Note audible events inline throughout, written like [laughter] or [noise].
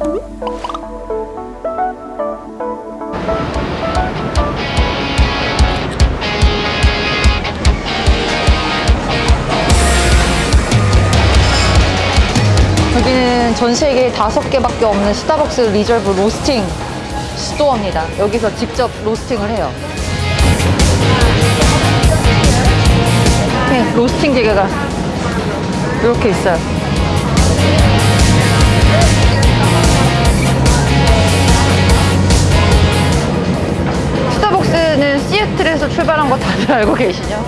여기는 전 세계에 다섯 개밖에 없는 스타벅스 리저브 roasting store입니다. 여기서 직접 roasting을 해요. 네, 로스팅 기계가 이렇게 있어요. 시애틀에서 출발한 거 다들 알고 계시죠?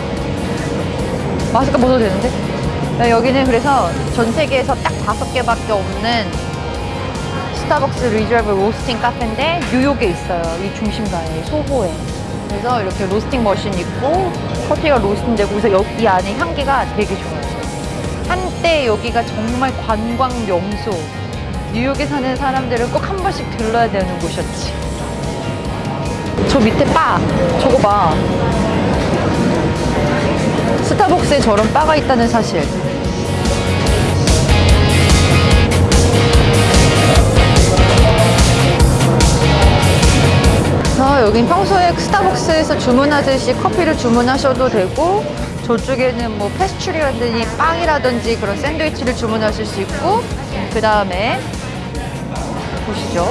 마스크 벗어도 되는데? 네, 여기는 그래서 전 세계에서 딱 다섯 개밖에 없는 스타벅스 리저브 로스팅 카페인데 뉴욕에 있어요. 이 중심가에 소호에. 그래서 이렇게 roasting machine 있고 커피가 로스팅되고 그래서 여기 안에 향기가 되게 좋아요. 한때 여기가 정말 관광 명소. 뉴욕에 사는 사람들은 꼭 한 번씩 들러야 되는 곳이었지. 저 밑에 바 저거 봐. 스타벅스에 저런 바가 있다는 사실. 그래서 여긴 평소에 스타벅스에서 주문하듯이 커피를 주문하셔도 되고 저쪽에는 뭐 패스츄리라든지 빵이라든지 그런 샌드위치를 주문하실 수 있고 그 다음에 보시죠.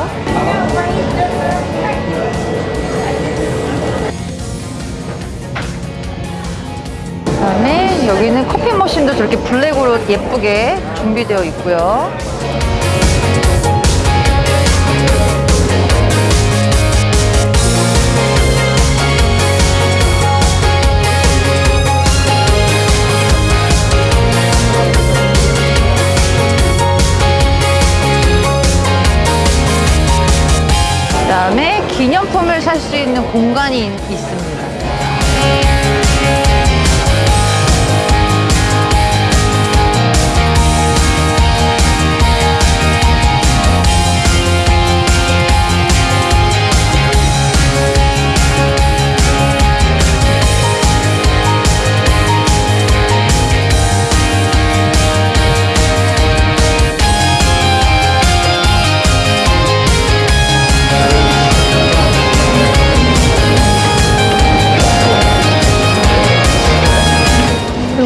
여기는 커피 머신도 저렇게 블랙으로 예쁘게 준비되어 있고요. 그 다음에 기념품을 살 수 있는 공간이 있- 있습니다.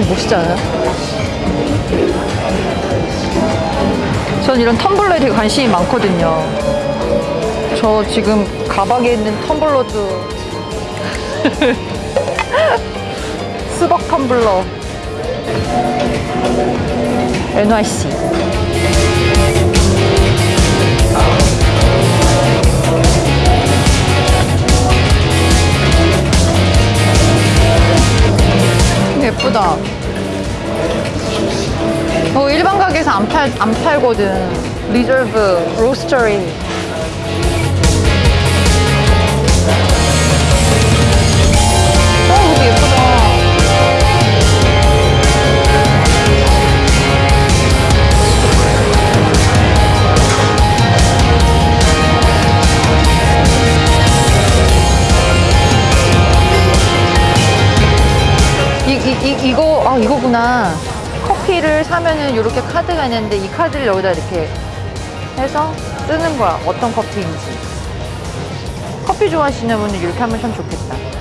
멋있지 않아요? 전 이런 텀블러에 되게 관심이 많거든요. 저 지금 가방에 있는 텀블러도 [laughs] 수박 텀블러 NYC 예쁘다. 어, 일반 가게에서 안, 팔, 안 팔거든. 리저브, 로스터리. 이, 이거, 아, 이거구나. 커피를 사면은 이렇게 카드가 있는데 이 카드를 여기다 이렇게 해서 쓰는 거야. 어떤 커피인지. 커피 좋아하시는 분은 이렇게 하면 참 좋겠다.